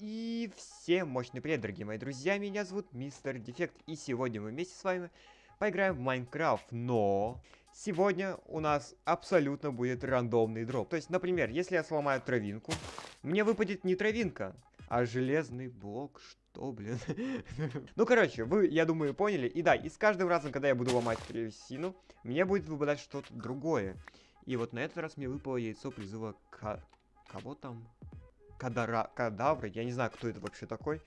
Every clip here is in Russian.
И всем мощный привет, дорогие мои друзья, меня зовут Мистер Дефект, и сегодня мы вместе с вами поиграем в Майнкрафт, но сегодня у нас абсолютно будет рандомный дроп. То есть, например, если я сломаю травинку, мне выпадет не травинка, а железный блок, что, блин? ну, короче, вы, я думаю, поняли. И да, и с каждым разом, когда я буду ломать древесину, мне будет выпадать что-то другое. И вот на этот раз мне выпало яйцо призыва к... Кого там? Кадара... Кадавры. Я не знаю, кто это вообще такой.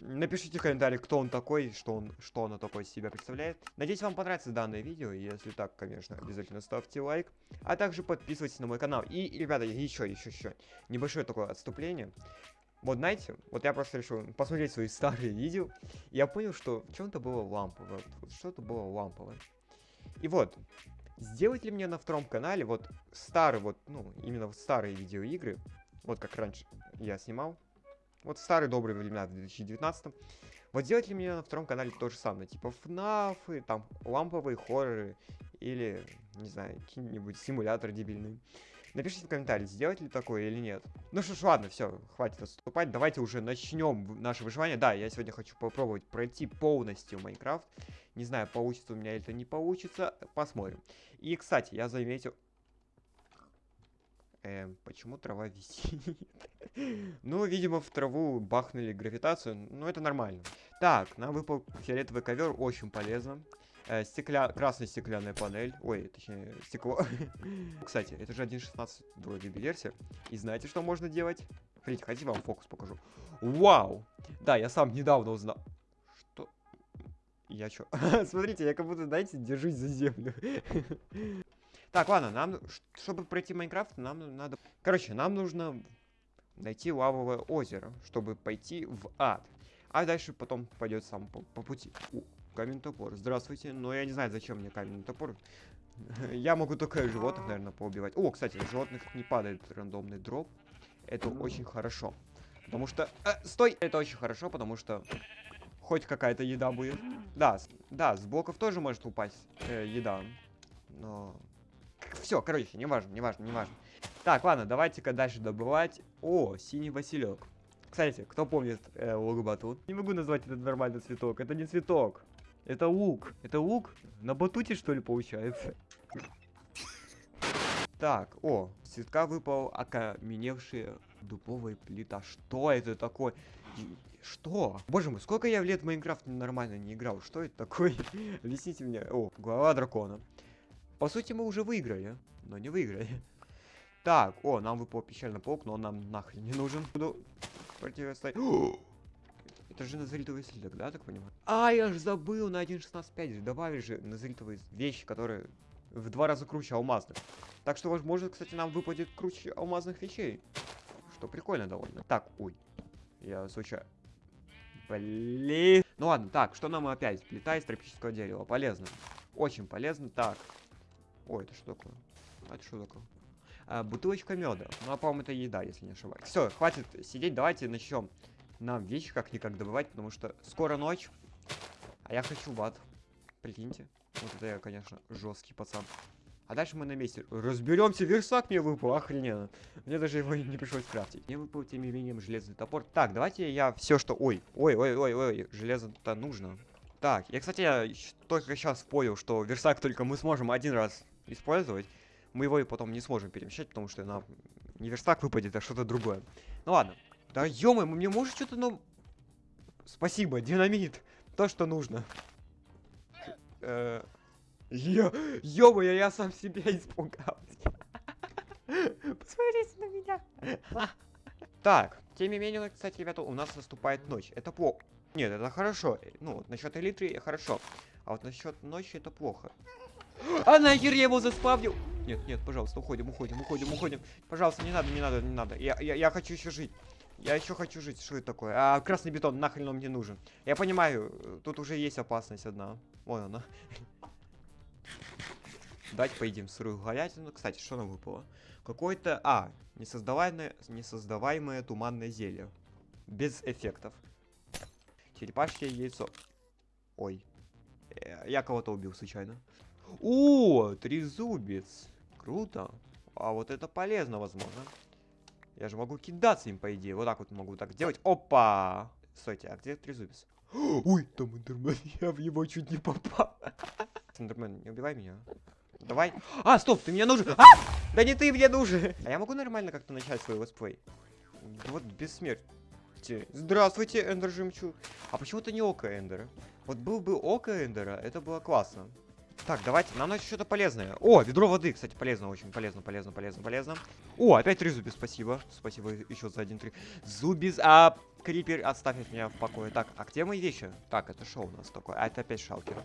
Напишите в комментариях, кто он такой, что он, что он такой из себя представляет. Надеюсь, вам понравится данное видео. Если так, конечно, обязательно ставьте лайк. А также подписывайтесь на мой канал. И, ребята, еще, еще, еще. Небольшое такое отступление. Вот знаете, вот я просто решил посмотреть свои старые видео. И я понял, что в чем-то было ламповое. Вот, что-то было ламповое. И вот, сделать ли мне на втором канале вот старые, вот, ну, именно вот старые видеоигры, вот как раньше я снимал, вот старые добрые времена в 2019 вот сделать ли мне на втором канале то же самое, типа FNAF, там, ламповые хорроры, или, не знаю, какие-нибудь симуляторы дебильные. Напишите в комментарии, сделать ли такое или нет. Ну что ж, ладно, все, хватит отступать. Давайте уже начнем наше выживание. Да, я сегодня хочу попробовать пройти полностью Майнкрафт. Не знаю, получится у меня это не получится. Посмотрим. И, кстати, я заметил... Эм, почему трава висит? ну, видимо, в траву бахнули гравитацию. Ну, это нормально. Так, нам выпал фиолетовый ковер, очень полезно. Э, стекля... Красная стеклянная панель. Ой, точнее, стекло. Кстати, это же 1.16 вроде версия. И знаете, что можно делать? Смотрите, хотите, вам фокус покажу. Вау! Да, я сам недавно узнал. Что? Я чё? Смотрите, я как будто, знаете, держусь за землю. Так, ладно, нам, чтобы пройти Майнкрафт, нам надо... Короче, нам нужно найти лавовое озеро, чтобы пойти в ад. А дальше потом пойдет сам по, по пути. Каменный топор. Здравствуйте. Но я не знаю, зачем мне каменный топор. я могу только животных, наверное, поубивать. О, кстати, животных не падает рандомный дроп. Это очень хорошо. Потому что... Э, стой! Это очень хорошо, потому что... Хоть какая-то еда будет. Да, да, с блоков тоже может упасть э, еда. Но... Все, короче, неважно, неважно, неважно. Так, ладно, давайте-ка дальше добывать. О, синий василек. Кстати, кто помнит э, лук батут? Не могу назвать этот нормальный цветок. Это не цветок. Это лук. Это лук? На батуте, что ли, получается? Так, о, с цветка выпал окаменевшая дубовая плита. Что это такое? Что? Боже мой, сколько я в лет в Майнкрафт нормально не играл. Что это такое? Объясните мне. О, голова дракона. По сути, мы уже выиграли, но не выиграли. Так, о, нам выпал пещерный паук, но он нам нахрен не нужен. Буду противостоять. Это же назритовый слиток, да, так понимаю? А, я же забыл, на 1.16.5 добавили же назритовые вещи, которые в два раза круче алмазных. Так что, возможно, кстати, нам выпадет круче алмазных вещей. Что прикольно довольно. Так, ой. Я случайно... Блин. Ну ладно, так, что нам опять? Плита из тропического дерева. Полезно. Очень полезно. Так. Ой, это что такое? А это что такое? А, бутылочка меда. Ну, а по-моему, это еда, если не ошибаюсь. Все, хватит сидеть, давайте начнем нам вещи как-никак добывать, потому что скоро ночь, а я хочу в ад. Прикиньте. Вот это я, конечно, жесткий пацан. А дальше мы на месте. Разберемся, версак мне выпал, охрененно. Мне даже его не пришлось крафтить. Мне выпал, тем не менее, железный топор. Так, давайте я все, что... Ой, ой, ой, ой, ой, железо-то нужно. Так, я, кстати, я только сейчас понял, что версак только мы сможем один раз использовать. Мы его и потом не сможем перемещать, потому что нам не верстак выпадет, а что-то другое. Ну ладно, да ё мне может что-то, ну... Спасибо, динамит. То, что нужно. Э, ё, ё я сам себя испугался. Посмотрите на меня. Так, тем не менее, кстати, ребята, у нас наступает ночь. Это плохо. Нет, это хорошо. Ну, вот насчет элитры хорошо. А вот насчет ночи это плохо. А нахер я его заспавнил? Нет, нет, пожалуйста, уходим, уходим, уходим, уходим. Пожалуйста, не надо, не надо, не надо. Я, я, я хочу еще жить. Я еще хочу жить. Что это такое? А, красный бетон, нахрен он мне нужен. Я понимаю, тут уже есть опасность одна. Вон она. Давайте поедим сырую говядину. Кстати, что нам выпало? Какое-то... А, несоздаваемое, несоздаваемое туманное зелье. Без эффектов. Черепашье яйцо. Ой. Я кого-то убил случайно. О, трезубец. Круто. А вот это полезно, возможно. Я же могу кидаться им, по идее. Вот так вот могу так делать. Опа! Стойте, а где трезубец? Ой, там Эндермен. Я в него чуть не попал. Эндермен, не убивай меня. Давай. А, стоп, ты мне нужен. А! Да не ты мне нужен. А я могу нормально как-то начать свой летсплей? Вот без смерти. Здравствуйте, Эндер Жемчуг. А почему-то не Око Эндера. Вот был бы Око Эндера, это было классно. Так, давайте, нам надо что-то полезное. О, ведро воды, кстати, полезно, очень полезно, полезно, полезно, полезно. О, опять три зуби, спасибо. Спасибо еще за один три. Зубис, а Крипер, оставь меня в покое. Так, а где мои вещи? Так, это шоу у нас такое. А это опять шалкер.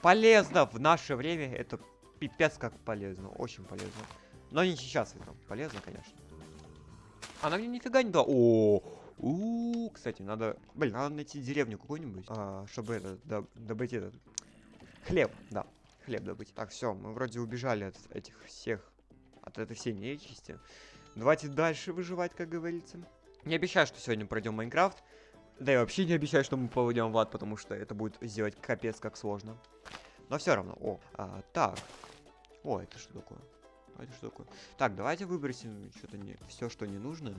Полезно в наше время, это пипец как полезно, очень полезно. Но не сейчас это полезно, конечно. Она мне нифига не дала. О, у, кстати, надо, блин, надо найти деревню какую-нибудь, а, чтобы это добыть этот хлеб, да хлеб добыть. Так, все, мы вроде убежали от этих всех, от этой всей нечисти. Давайте дальше выживать, как говорится. Не обещаю, что сегодня пройдем Майнкрафт. Да и вообще не обещаю, что мы поведем в ад, потому что это будет сделать капец как сложно. Но все равно. О, а, так. О, это что такое? А это что такое? Так, давайте выбросим что-то не все, что не нужно.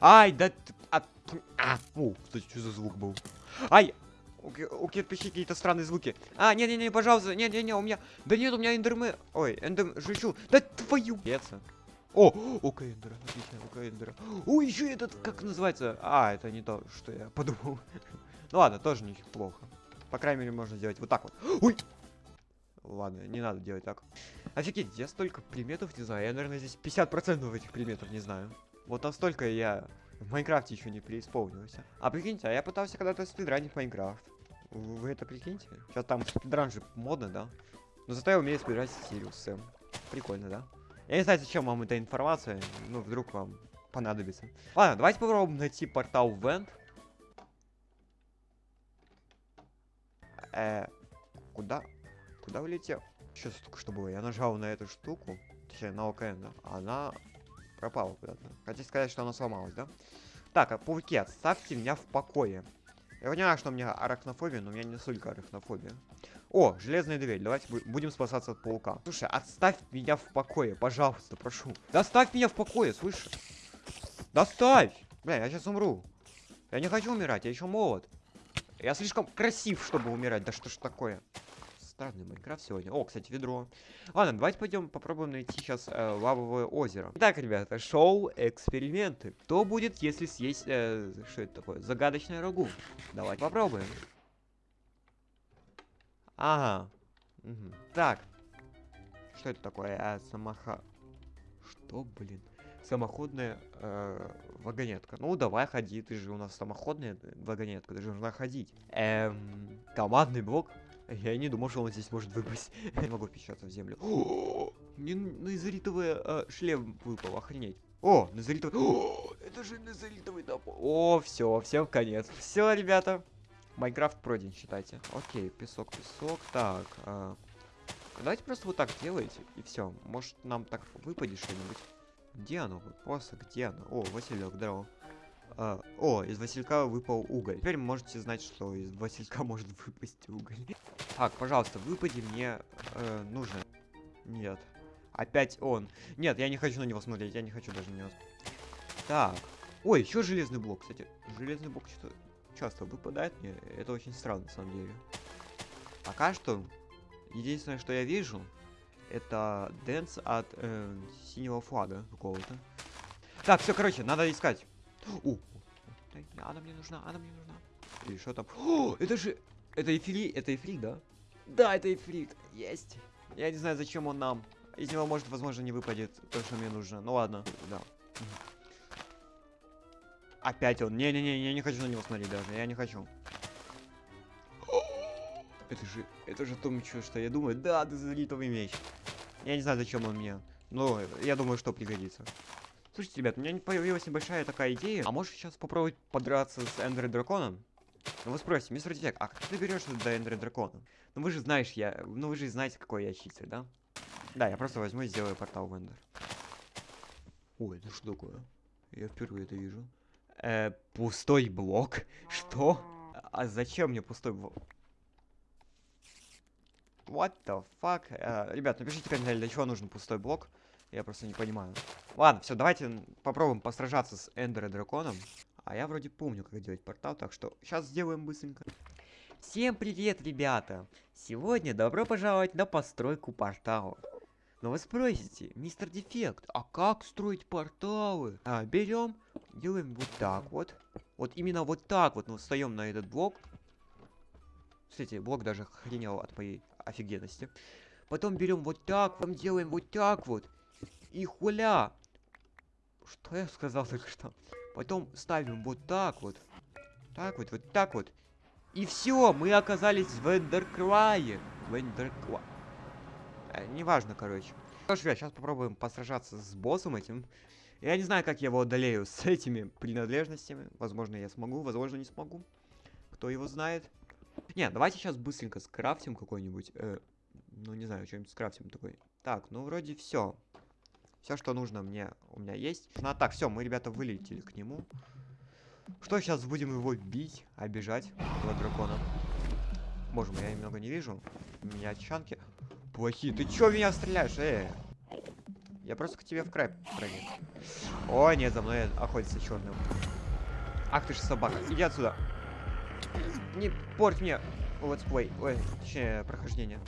Ай, да а, а, фу, кстати, что за звук был? Ай, у, у кирпичей какие-то странные звуки. А, не-не-не, пожалуйста, не-не-не, у меня... Да нет, у меня эндерме... Ой, эндем... Жучу. Да твою... Пеца. О, око эндера, отлично, око эндера. О, еще этот, как называется? А, это не то, что я подумал. ну ладно, тоже неплохо. По крайней мере, можно сделать вот так вот. Ой! Ладно, не надо делать так. Офигеть, я столько предметов не знаю. Я, наверное, здесь 50% этих предметов не знаю. Вот настолько я в Майнкрафте еще не преисполнился. А прикиньте, а я пытался когда-то спидранить Майнкрафт. Вы это прикиньте? Сейчас там спидран же модно, да? Но зато я умею спидранить Сириус. Прикольно, да? Я не знаю, зачем вам эта информация, ну, вдруг вам понадобится. Ладно, давайте попробуем найти портал в Энд. Э, куда? Куда улетел? Сейчас только что было. Я нажал на эту штуку, точнее, на ОКН, да? Она пропала куда-то. Хотите сказать, что она сломалась, да? Так, а пауки, отставьте меня в покое. Я понимаю, что у меня арахнофобия, но у меня не столько арахнофобия. О, железная дверь. Давайте будем спасаться от паука. Слушай, отставь меня в покое, пожалуйста, прошу. Доставь меня в покое, слышишь? Доставь! Бля, я сейчас умру. Я не хочу умирать, я еще молод. Я слишком красив, чтобы умирать. Да что ж такое? Странный Майнкрафт сегодня. О, кстати, ведро. Ладно, давайте пойдем попробуем найти сейчас э, лавовое озеро. Итак, ребята, шоу эксперименты. Что будет, если съесть... Э, что это такое? Загадочное рагу. Давайте попробуем. Ага. Угу. Так. Что это такое? А, самоха... Что, блин? Самоходная э, вагонетка. Ну, давай ходи, ты же у нас самоходная вагонетка, ты же нужна ходить. Эм, командный блок. Я не думал, что он здесь может выпасть. Не могу впечататься в землю. Мне назаритовый э, шлем выпал, охренеть. О, назаритовый... О, это же назаритовый топор. О, все, всем конец. Все, ребята. Майнкрафт пройден, считайте. Окей, песок, песок. Так, э, давайте просто вот так делайте, и все. Может, нам так выпадет что-нибудь. Где оно? Просто где оно? О, Василек, здорово. А, о, из Василька выпал уголь. Теперь можете знать, что из Василька может выпасть уголь. Так, пожалуйста, выпади мне э, нужно. Нет. Опять он. Нет, я не хочу на него смотреть, я не хочу даже на него. Так. Ой, еще железный блок, кстати. Железный блок что-то часто выпадает мне. Это очень странно, на самом деле. Пока что, единственное, что я вижу, это дэнс от э, синего флага какого-то. Так, все, короче, надо искать. О, она мне нужна, она мне нужна. И что там? О, это же... Это эфрит, это эфрит, да? Да, это ифрит. Есть. Я не знаю, зачем он нам. Из него, может, возможно, не выпадет то, что мне нужно. Ну ладно, да. Опять он. Не-не-не, я не хочу на него смотреть даже. Я не хочу. Это же, это же то, что я думаю. Да, это залитовый меч. Я не знаю, зачем он мне. Но я думаю, что пригодится. Слушайте, ребят, у меня появилась небольшая такая идея. А можешь сейчас попробовать подраться с Эндер Драконом? Ну вы спросите, мистер Детек, а как ты берешься до Эндер Дракона? Ну вы же знаешь, я... Ну вы же знаете, какой я читер, да? Да, я просто возьму и сделаю портал в Эндер. Ой, это что такое? Я впервые это вижу. Э, пустой блок? Что? А зачем мне пустой блок? What the fuck? Э, ребят, напишите в комментарии, для чего нужен пустой блок. Я просто не понимаю. Ладно, все, давайте попробуем посражаться с Эндер и Драконом. А я вроде помню, как делать портал, так что сейчас сделаем быстренько. Всем привет, ребята! Сегодня добро пожаловать на постройку портала. Но вы спросите, мистер Дефект, а как строить порталы? А, берем, делаем вот так вот. Вот именно вот так вот мы встаем на этот блок. Кстати, блок даже охренел от моей офигенности. Потом берем вот так, потом делаем вот так вот. И хуля! Что я сказал только что? Потом ставим вот так вот. Так вот, вот так вот. И все, мы оказались в Эндеркрае. В Эндеркла... Э, неважно, короче. Что ж, сейчас попробуем посражаться с боссом этим. Я не знаю, как я его одолею с этими принадлежностями. Возможно, я смогу, возможно, не смогу. Кто его знает. Не, давайте сейчас быстренько скрафтим какой-нибудь. э, ну, не знаю, что-нибудь скрафтим такой. Так, ну, вроде все. Все, что нужно мне, у меня есть. Ну, а так, все, мы, ребята, вылетели к нему. Что, сейчас будем его бить, обижать, этого дракона. Боже мой, я немного не вижу. У меня чанки плохие. Ты чё меня стреляешь, э? Я просто к тебе в край прыгну. О, нет, за мной охотится черным. Ах ты ж собака, иди отсюда. Не порть мне летсплей, ой, точнее, прохождение.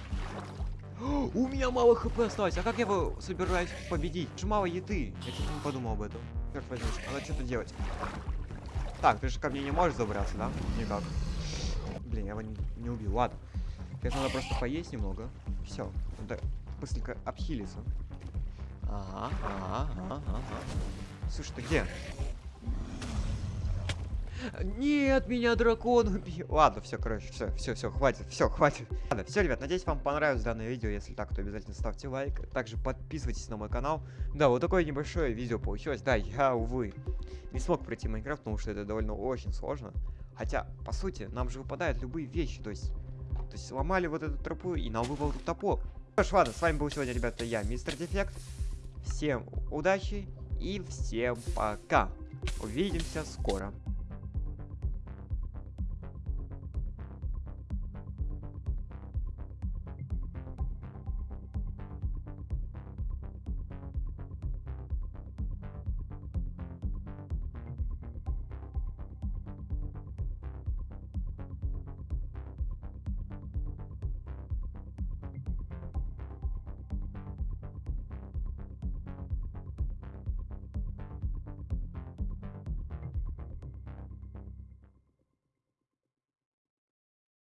У меня мало хп осталось, а как я его собираюсь победить? Же мало еды, я чуть не подумал об этом. Черт возьми, надо что-то делать. Так, ты же ко мне не можешь забраться, да? Никак. Блин, я его не, не убил, ладно. Сейчас надо просто поесть немного. Все, надо быстренько обхилиться. Ага, ага, ага, ага. Слушай, ты где? Нет, меня дракон убил. Ладно, все, короче, все, все, все, хватит, все, хватит. Ладно, все, ребят, надеюсь, вам понравилось данное видео. Если так, то обязательно ставьте лайк. Также подписывайтесь на мой канал. Да, вот такое небольшое видео получилось. Да, я, увы, не смог пройти Майнкрафт, потому что это довольно очень сложно. Хотя, по сути, нам же выпадают любые вещи. То есть, то есть сломали вот эту тропу, и нам выпал топор. Ну ж, ладно, с вами был сегодня, ребята, я, Мистер Дефект. Всем удачи и всем пока. Увидимся скоро.